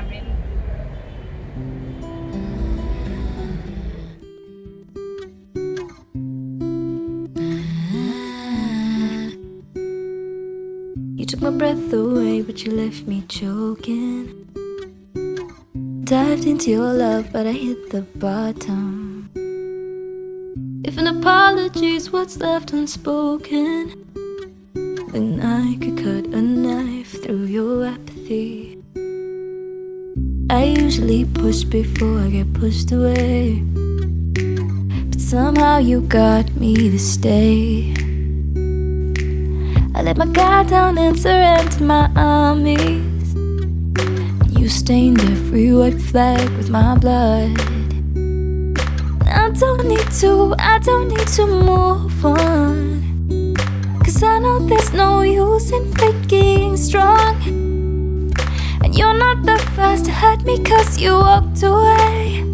Cameron. You took my breath away, but you left me choking. Dived into your love, but I hit the bottom. If an apology's what's left unspoken, then I could cut a I usually push before I get pushed away. But somehow you got me to stay. I let my guard down and surrendered my armies. You stained every white flag with my blood. I don't need to, I don't need to move on. Cause I know there's no use in faking strong. And you're not the first to hurt me cause you walked away.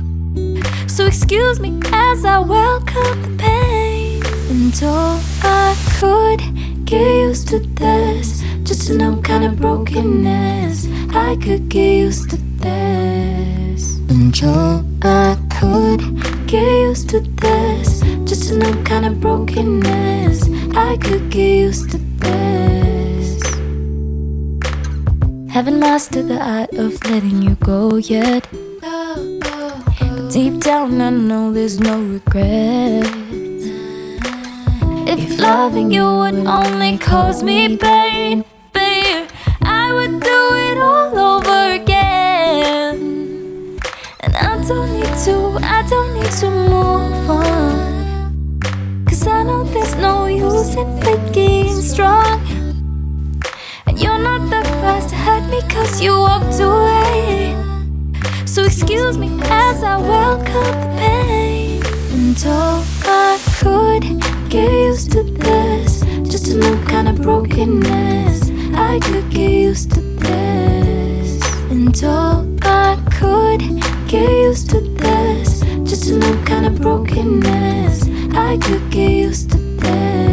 So excuse me as I welcome the pain. And all I could get used to this. Just to know kind of brokenness. I could get used to this. And all I could get used to this. Just to know kind of brokenness. I could get used to Haven't mastered the art of letting you go yet. But deep down, I know there's no regret. If loving you would only cause me pain, babe, I would do it all over again. And I don't need to, I don't need to move on. Cause I know there's no use in faking strong. And you're not the first to hurt me cause you walked away. So excuse me as I welcome the pain. And all I could get used to this. Just a new kind of brokenness. I could get used to this. And all I could get used to this. Just a new kind of brokenness. I could get used to this.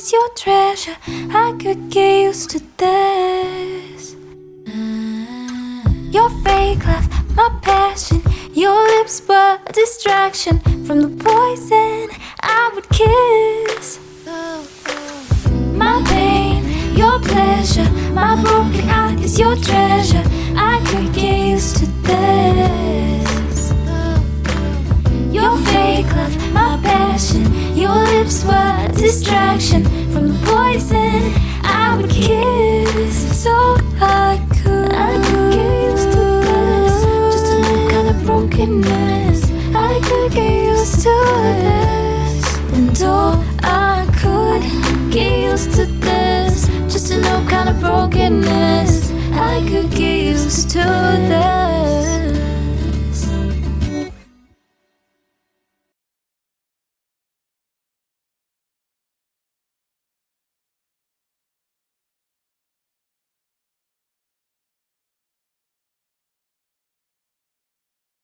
Is your treasure. I could get used to this. Your fake laugh, my passion. Your lips were a distraction from the poison I would kiss. My pain, your pleasure. My broken heart is your treasure. I could distraction from the poison I would kiss. So I could, I could get used to this. Just a new kind of brokenness. I could get used to this. And all I could get used to this. Just a new kind of brokenness. I could get used to this.